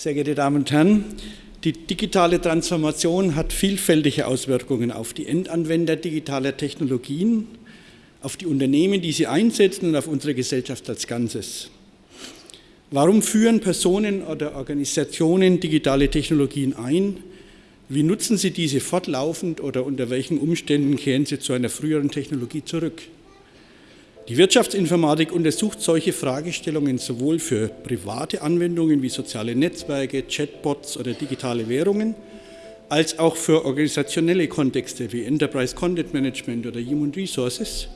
Sehr geehrte Damen und Herren, die digitale Transformation hat vielfältige Auswirkungen auf die Endanwender digitaler Technologien, auf die Unternehmen, die sie einsetzen und auf unsere Gesellschaft als Ganzes. Warum führen Personen oder Organisationen digitale Technologien ein? Wie nutzen sie diese fortlaufend oder unter welchen Umständen kehren sie zu einer früheren Technologie zurück? Die Wirtschaftsinformatik untersucht solche Fragestellungen sowohl für private Anwendungen wie soziale Netzwerke, Chatbots oder digitale Währungen, als auch für organisationelle Kontexte wie Enterprise Content Management oder Human Resources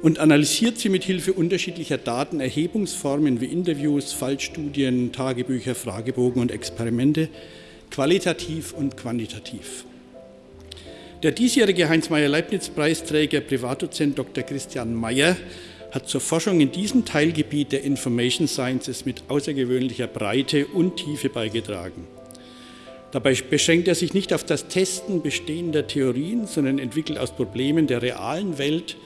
und analysiert sie mit Hilfe unterschiedlicher Datenerhebungsformen wie Interviews, Fallstudien, Tagebücher, Fragebogen und Experimente qualitativ und quantitativ. Der diesjährige Heinz-Meyer-Leibniz-Preisträger, Privatdozent Dr. Christian Meyer, hat zur Forschung in diesem Teilgebiet der Information Sciences mit außergewöhnlicher Breite und Tiefe beigetragen. Dabei beschränkt er sich nicht auf das Testen bestehender Theorien, sondern entwickelt aus Problemen der realen Welt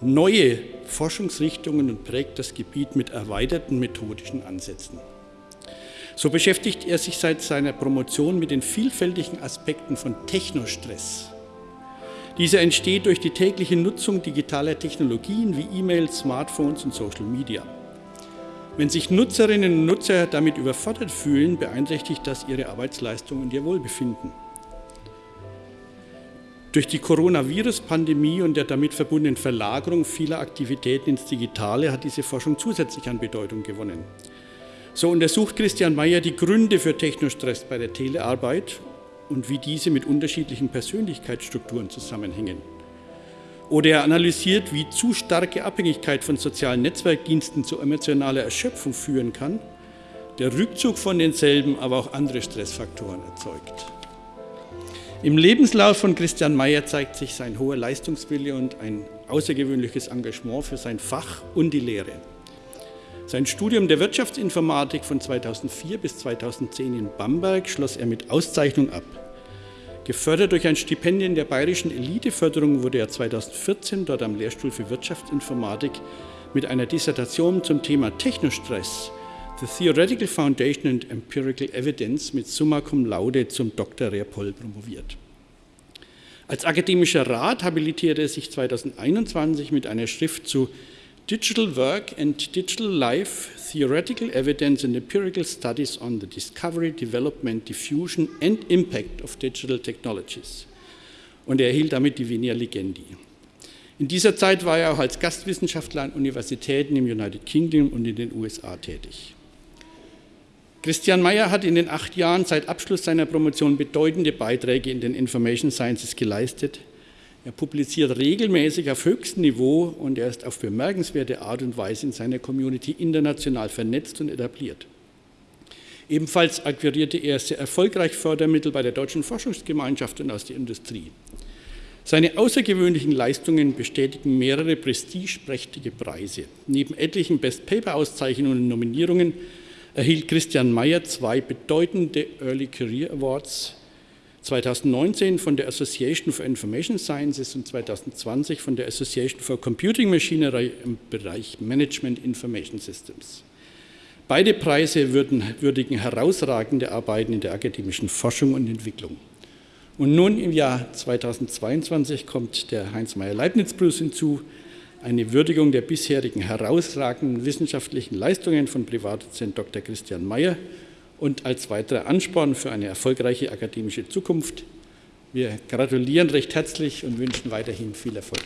neue Forschungsrichtungen und prägt das Gebiet mit erweiterten methodischen Ansätzen. So beschäftigt er sich seit seiner Promotion mit den vielfältigen Aspekten von Technostress. Dieser entsteht durch die tägliche Nutzung digitaler Technologien wie E-Mails, Smartphones und Social Media. Wenn sich Nutzerinnen und Nutzer damit überfordert fühlen, beeinträchtigt das ihre Arbeitsleistung und ihr Wohlbefinden. Durch die Coronavirus-Pandemie und der damit verbundenen Verlagerung vieler Aktivitäten ins Digitale hat diese Forschung zusätzlich an Bedeutung gewonnen. So untersucht Christian Mayer die Gründe für Technostress bei der Telearbeit und wie diese mit unterschiedlichen Persönlichkeitsstrukturen zusammenhängen. Oder er analysiert, wie zu starke Abhängigkeit von sozialen Netzwerkdiensten zu emotionaler Erschöpfung führen kann, der Rückzug von denselben aber auch andere Stressfaktoren erzeugt. Im Lebenslauf von Christian Mayer zeigt sich sein hoher Leistungswille und ein außergewöhnliches Engagement für sein Fach und die Lehre. Sein Studium der Wirtschaftsinformatik von 2004 bis 2010 in Bamberg schloss er mit Auszeichnung ab. Gefördert durch ein Stipendium der Bayerischen Eliteförderung wurde er 2014 dort am Lehrstuhl für Wirtschaftsinformatik mit einer Dissertation zum Thema Technostress, The Theoretical Foundation and Empirical Evidence mit Summa Cum Laude zum Dr. Rehrpoll promoviert. Als akademischer Rat habilitierte er sich 2021 mit einer Schrift zu Digital Work and Digital Life, Theoretical Evidence and Empirical Studies on the Discovery, Development, Diffusion and Impact of Digital Technologies. Und er erhielt damit die Venia Legendi. In dieser Zeit war er auch als Gastwissenschaftler an Universitäten im United Kingdom und in den USA tätig. Christian Mayer hat in den acht Jahren seit Abschluss seiner Promotion bedeutende Beiträge in den Information Sciences geleistet, er publiziert regelmäßig auf höchstem Niveau und er ist auf bemerkenswerte Art und Weise in seiner Community international vernetzt und etabliert. Ebenfalls akquirierte er sehr erfolgreich Fördermittel bei der Deutschen Forschungsgemeinschaft und aus der Industrie. Seine außergewöhnlichen Leistungen bestätigen mehrere prestigeprächtige Preise. Neben etlichen Best-Paper-Auszeichnungen und Nominierungen erhielt Christian Mayer zwei bedeutende Early Career Awards 2019 von der Association for Information Sciences und 2020 von der Association for Computing Machinery im Bereich Management Information Systems. Beide Preise würden, würdigen herausragende Arbeiten in der akademischen Forschung und Entwicklung. Und nun im Jahr 2022 kommt der Heinz-Meyer-Leibniz-Preis hinzu, eine Würdigung der bisherigen herausragenden wissenschaftlichen Leistungen von Privatdozent Dr. Christian Mayer und als weiterer Ansporn für eine erfolgreiche akademische Zukunft. Wir gratulieren recht herzlich und wünschen weiterhin viel Erfolg.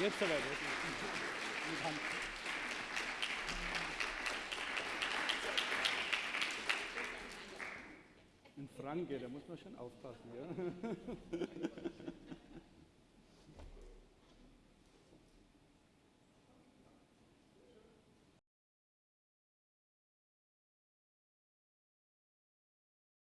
Jetzt aber. Ein Franke, da muss man schon aufpassen. Ja?